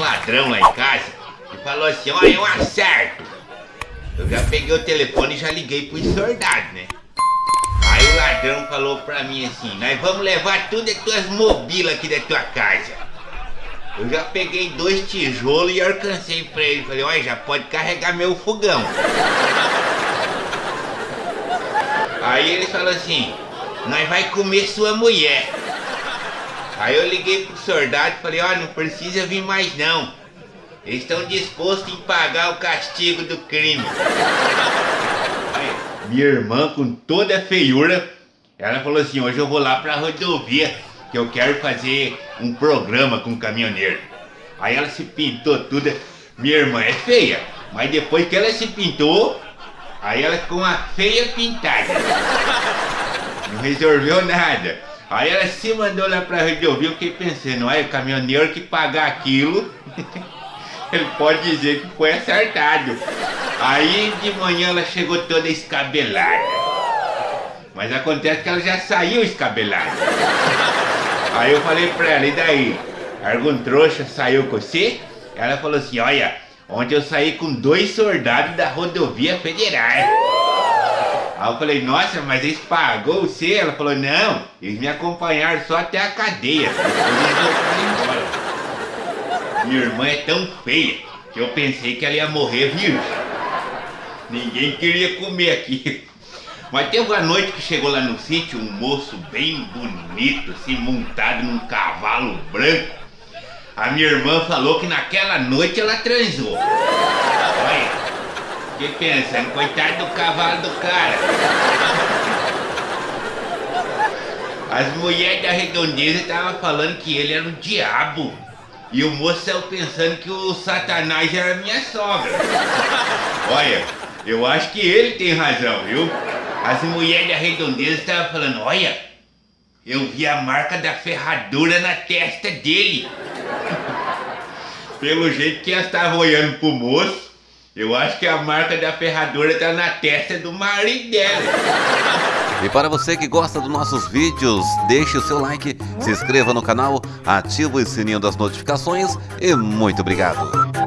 ladrão lá em casa e falou assim, olha, um acerto. Eu já peguei o telefone e já liguei pros soldados, né? Aí o ladrão falou pra mim assim, nós vamos levar tudo as tuas mobílias aqui da tua casa. Eu já peguei dois tijolos e alcancei pra ele. Falei, olha, já pode carregar meu fogão. Aí ele falou assim, nós vai comer sua mulher. Aí eu liguei pro soldado e falei, ó, oh, não precisa vir mais não. Eles estão dispostos em pagar o castigo do crime. Minha irmã, com toda a feiura, ela falou assim, hoje eu vou lá pra rodovia, que eu quero fazer um programa com o caminhoneiro. Aí ela se pintou tudo. Minha irmã é feia, mas depois que ela se pintou, aí ela ficou uma feia pintada. Não resolveu nada. Aí ela se mandou lá pra rodovia, eu fiquei pensando, olha, o caminhoneiro que pagar aquilo, ele pode dizer que foi acertado. Aí de manhã ela chegou toda escabelada. Mas acontece que ela já saiu escabelada. Aí eu falei pra ela, e daí? Algum trouxa saiu com você? Ela falou assim, olha, ontem eu saí com dois soldados da rodovia federal. Aí eu falei, nossa, mas eles pagou você? Ela falou, não, eles me acompanharam só até a cadeia. Minha irmã é tão feia que eu pensei que ela ia morrer virgem. Ninguém queria comer aqui. Mas teve uma noite que chegou lá no sítio um moço bem bonito, assim, montado num cavalo branco. A minha irmã falou que naquela noite ela transou. Que pensando? Coitado do cavalo do cara. As mulheres da redondeza estavam falando que ele era o diabo. E o moço saiu pensando que o satanás era minha sogra. Olha, eu acho que ele tem razão, viu? As mulheres da redondeza estavam falando, olha, eu vi a marca da ferradura na testa dele. Pelo jeito que elas estavam olhando pro moço, eu acho que a marca da ferradura tá na testa do marido dela. E para você que gosta dos nossos vídeos, deixe o seu like, se inscreva no canal, ative o sininho das notificações e muito obrigado.